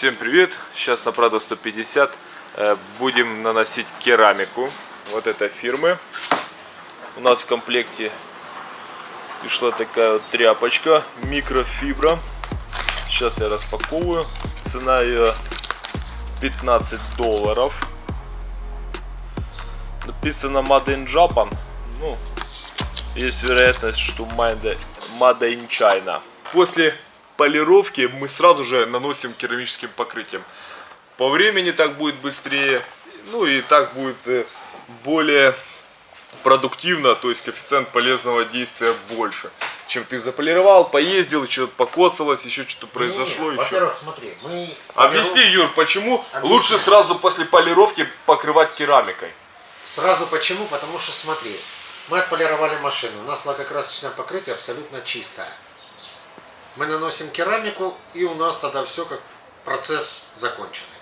Всем привет! Сейчас на Prado 150 э, будем наносить керамику вот этой фирмы. У нас в комплекте пришла такая вот тряпочка микрофибра. Сейчас я распаковываю. Цена ее 15 долларов. Написано Made in Japan. Ну, есть вероятность, что Made in China. После полировки мы сразу же наносим керамическим покрытием. По времени так будет быстрее, ну и так будет э, более продуктивно, то есть коэффициент полезного действия больше. Чем ты заполировал, поездил, что-то покоцалось, еще что-то произошло. Во-первых, смотри, мы... Объясни, Юр, почему Объясни. лучше сразу после полировки покрывать керамикой? Сразу почему? Потому что смотри, мы отполировали машину, у нас лакокрасочное покрытие абсолютно чистое. Мы наносим керамику, и у нас тогда все как процесс законченный.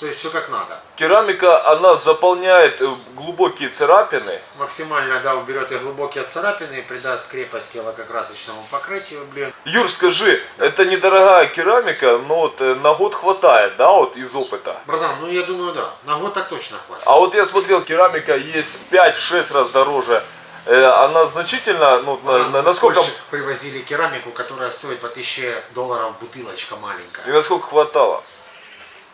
То есть все как надо. Керамика, она заполняет э, глубокие царапины. Максимально, да, уберет и глубокие царапины, и придаст крепости лакокрасочному покрытию, блин. Юр, скажи, это недорогая керамика, но вот э, на год хватает, да, вот из опыта? Братан, ну я думаю, да, на год так точно хватит. А вот я смотрел, керамика есть 5-6 раз дороже. Э, Она значительно, ну, на- на- насколько, привозили керамику, которая стоит по 1000 долларов бутылочка маленькая. и насколько хватало?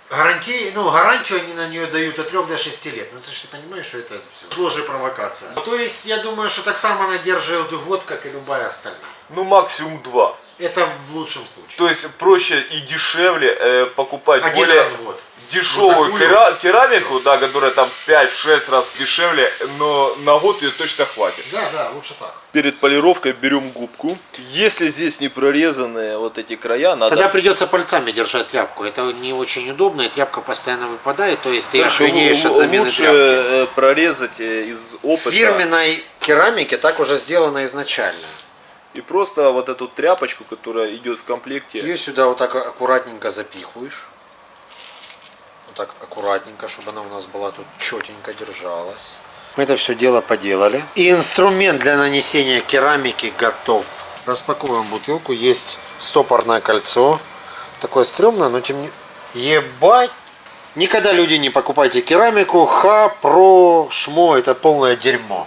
Гарантии, ну, гарантию они на нее дают от 3 до 6 лет. Ну, ты же понимаешь, что это все тоже провокация. То есть, я думаю, что так само она держит год, как и любая остальная. Ну, максимум 2. Это в лучшем случае. То есть проще и дешевле э, покупать Один более раз в год. дешевую Вот кера- керамику, да, которая там 5-6 раз дешевле, но на год ее точно хватит. Да, да, лучше так. Перед полировкой берем губку. Если здесь не прорезанные вот эти края, надо... Тогда придется пальцами держать тряпку. Это не очень удобно, и тряпка постоянно выпадает, то есть ты охренеешь от замены лучше тряпки. э, прорезать э, из опыта. В фирменной керамике так уже сделано изначально. И просто вот эту тряпочку, которая идет в комплекте. Ее сюда вот так аккуратненько запихиваешь. Вот так аккуратненько, чтобы она у нас была тут четенько держалась. Мы это все дело поделали. И инструмент для нанесения керамики готов. Распаковываем бутылку. Есть стопорное кольцо. Такое стрёмное, но тем не... Ебать! Никогда, люди, не покупайте керамику. Ха, про, шмо. Это полное дерьмо.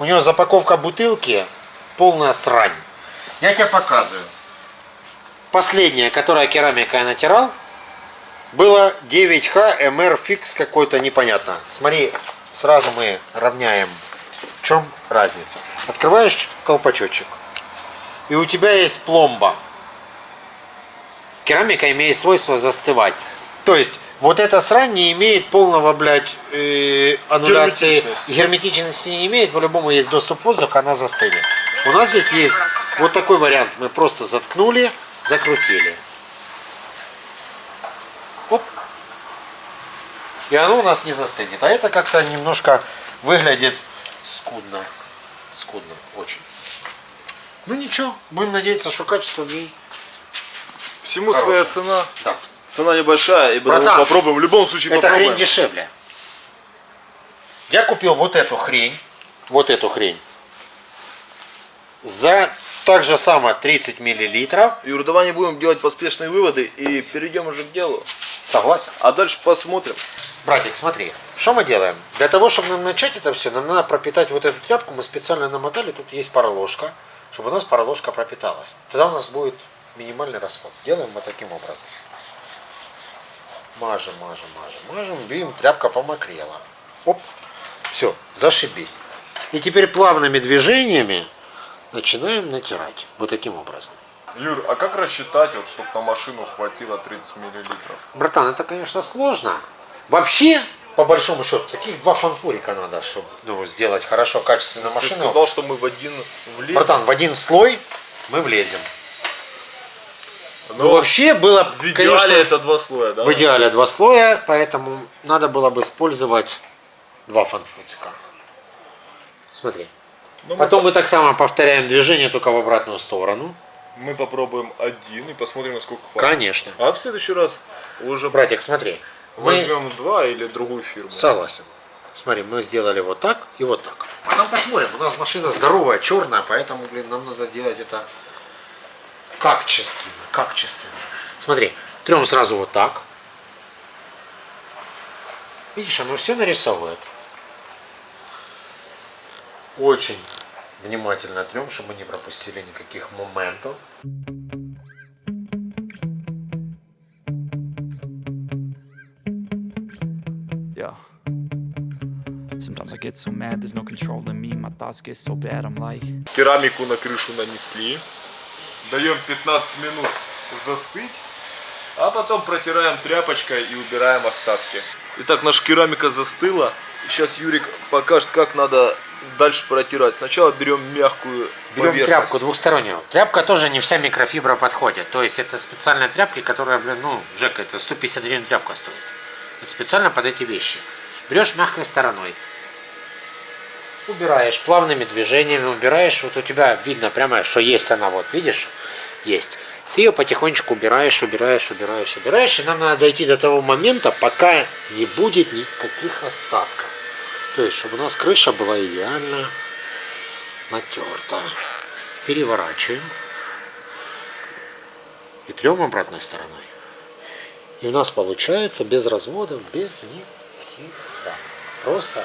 У него запаковка бутылки полная срань. Я тебе показываю. Последняя, которая керамика я натирал, было 9Х MR Fix какой-то непонятно. Смотри, сразу мы равняем. В чем разница? Открываешь колпачочек, и у тебя есть пломба. Керамика имеет свойство застывать. То есть, вот эта срань не имеет полного, блядь, э, аннуляции. Герметичности. Герметичности не имеет, по-любому есть доступ воздуха, она застынет. У нас здесь есть вот такой вариант. Мы просто заткнули, закрутили. Оп. И оно у нас не застынет. А это как-то немножко выглядит скудно. Скудно, очень. Ну ничего, будем надеяться, что качество в ней. Всему Хорошая. своя цена. Да. Цена небольшая, и Братан, попробуем. В любом случае Это попробуем. хрень дешевле. Я купил вот эту хрень. Вот эту хрень. За так же само 30 миллилитров. Юр, давай не будем делать поспешные выводы и перейдем уже к делу. Согласен. А дальше посмотрим. Братик, смотри, что мы делаем? Для того, чтобы нам начать это все, нам надо пропитать вот эту тряпку. Мы специально намотали, тут есть пароложка, чтобы у нас пароложка пропиталась. Тогда у нас будет минимальный расход. Делаем вот таким образом. Мажем, мажем, мажем, мажем. Видим, тряпка помокрела. Оп. Все, зашибись. И теперь плавными движениями начинаем натирать. Вот таким образом. Юр, а как рассчитать, вот, чтобы на машину хватило 30 миллилитров? Братан, это, конечно, сложно. Вообще, по большому счету, таких два фанфурика надо, чтобы ну, сделать хорошо, качественную Ты машину. сказал, что мы в один влезем. Братан, в один слой мы влезем. Но Ну, вообще было, в идеале конечно, это два слоя, да? в идеале два слоя, поэтому надо было бы использовать два фанфурика. Смотри. Ну, мы Потом мы так само повторяем движение, только в обратную сторону. Мы попробуем один и посмотрим, насколько хватит. Конечно. А в следующий раз уже Братик, смотри. Мы... возьмем два или другую фирму. Согласен. Смотри, мы сделали вот так и вот так. Потом посмотрим. У нас машина здоровая, черная, поэтому, блин, нам надо делать это качественно. Качественно. Смотри, трем сразу вот так. Видишь, оно все нарисовывает. Очень внимательно трем, чтобы не пропустили никаких моментов. Yeah. Sometimes I get so mad, there's no control in me. My thoughts get so bad, I'm like. Керамику на крышу нанесли. Даем 15 минут застыть. А потом протираем тряпочкой и убираем остатки. Итак, наша керамика застыла. Сейчас Юрик покажет, как надо дальше протирать. Сначала берем мягкую Берем тряпку двухстороннюю. Тряпка тоже не вся микрофибра подходит. То есть это специальные тряпки, которая, блин, ну, Джек, это 150 гривен тряпка стоит. Это специально под эти вещи. Берешь мягкой стороной. Убираешь плавными движениями, убираешь. Вот у тебя видно прямо, что есть она, вот, видишь? Есть. Ты ее потихонечку убираешь, убираешь, убираешь, убираешь. И нам надо дойти до того момента, пока не будет никаких остатков. То есть, чтобы у нас крыша была идеально натерта. Переворачиваем. И трем обратной стороной. И у нас получается без разводов, без никаких. Просто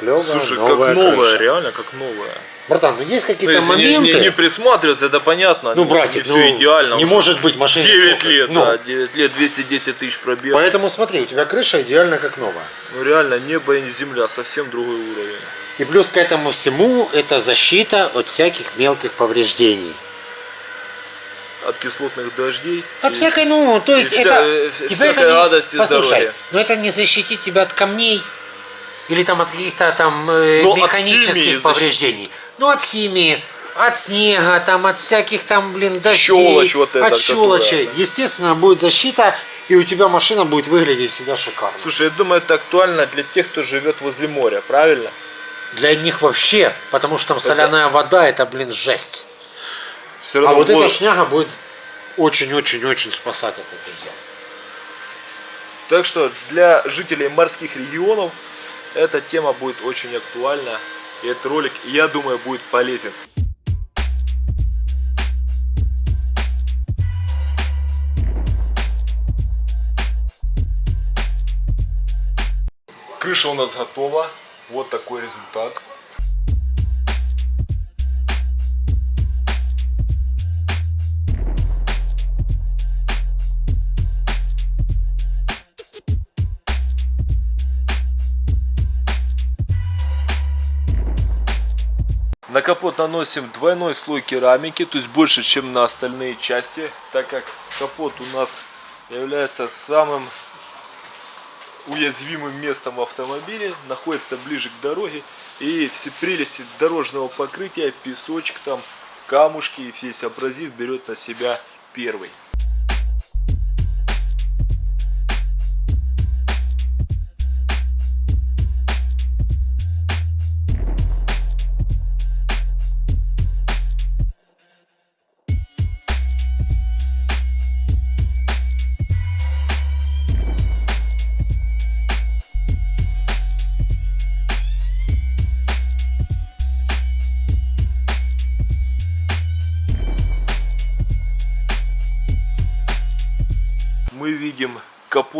клевая Слушай, новая как новая, крыша. реально как новая. Братан, ну есть То какие-то есть не- моменты. не, не присматриваться, это понятно. ну, не- братик, не ну, все идеально. не уже. может быть машина 9 сколько? лет, Ну, да, 9 лет, 210 тысяч пробег. Поэтому смотри, у тебя крыша идеально как новая. Ну реально, небо и земля, совсем другой уровень. И плюс к этому всему это защита от всяких мелких повреждений. От кислотных дождей. От и- всякой, ну, то есть и вся- это... э, тебя всякой это не- радости, Послушай, здоровья. но это не защитит тебя от камней или там от каких-то там э, Ну, механических химии повреждений. Ну, от химии, от снега, там, от всяких там, блин, дождей, Щелочь вот эта, от щелочи. которая- Естественно, будет защита, и у тебя машина будет выглядеть всегда шикарно. Слушай, я думаю, это актуально для тех, кто живет возле моря, правильно? Для них вообще, потому что там соляная вода, это, блин, жесть. Все А вот вот- эта шняга будет очень-очень-очень спасать от этого дела. Так что для жителей морских регионов эта тема будет очень актуальна. И этот ролик, я думаю, будет полезен. Крыша у нас готова. Вот такой результат. На капот наносим двойной слой керамики, то есть больше, чем на остальные части, так как капот у нас является самым уязвимым местом в автомобиле, находится ближе к дороге, и все прелести дорожного покрытия, песочек там, камушки и весь абразив берет на себя первый.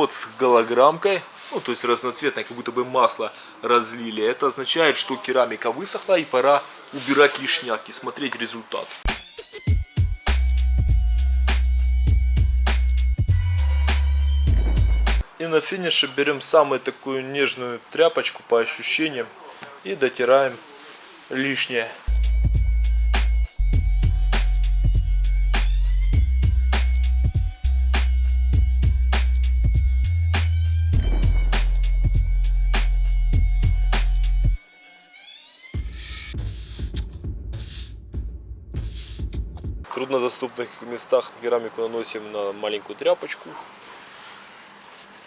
Капот с голограммкой, ну то есть разноцветной, как будто бы масло разлили. Это означает, что керамика высохла и пора убирать лишняк и смотреть результат. И на финише берем самую такую нежную тряпочку по ощущениям и дотираем лишнее. Труднодоступных местах керамику наносим на маленькую тряпочку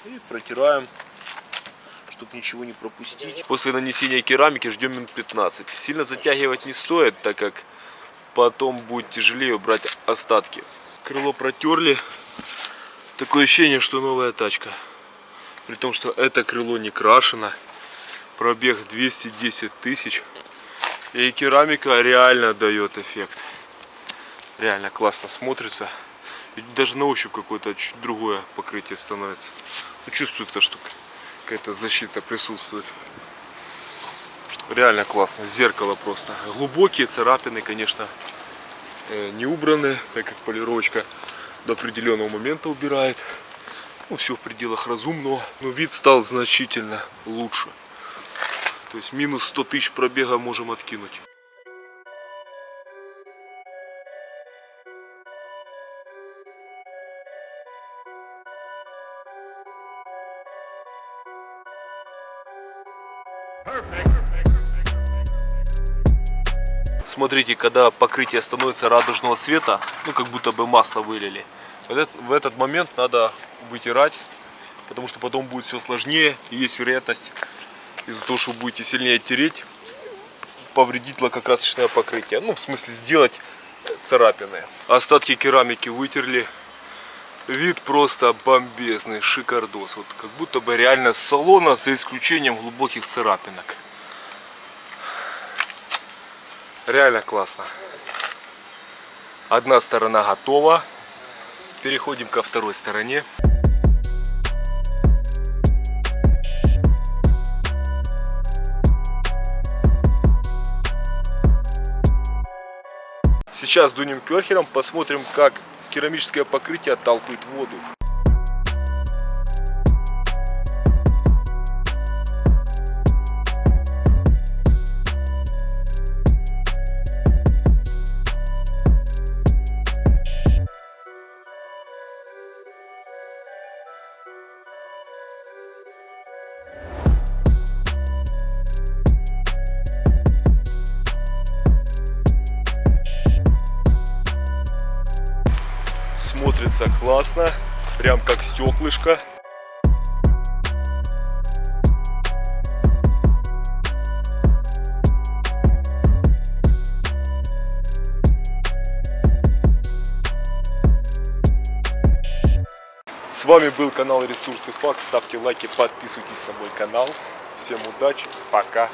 и протираем, чтобы ничего не пропустить. После нанесения керамики ждем минут 15. Сильно затягивать не стоит, так как потом будет тяжелее убрать остатки. Крыло протерли. Такое ощущение, что новая тачка. При том, что это крыло не крашено. Пробег 210 тысяч. И керамика реально дает эффект. Реально классно смотрится. И даже на ощупь какое-то чуть другое покрытие становится. Ну, чувствуется, что какая-то защита присутствует. Реально классно. Зеркало просто. Глубокие царапины, конечно, э, не убраны, так как полировочка до определенного момента убирает. Ну, все в пределах разумного. Но вид стал значительно лучше. То есть минус 100 тысяч пробега можем откинуть. Смотрите, когда покрытие становится радужного цвета, ну как будто бы масло вылили, в этот, в этот момент надо вытирать, потому что потом будет все сложнее, и есть вероятность из-за того, что будете сильнее тереть, повредить лакокрасочное покрытие. Ну, в смысле, сделать царапины. Остатки керамики вытерли. Вид просто бомбезный, шикардос. Вот как будто бы реально с салона, за исключением глубоких царапинок. Реально классно. Одна сторона готова. Переходим ко второй стороне. Сейчас дунем керхером, посмотрим, как керамическое покрытие отталкивает воду. Смотрится классно, прям как стеклышко. С вами был канал Ресурсы Факт. Ставьте лайки, подписывайтесь на мой канал. Всем удачи, пока.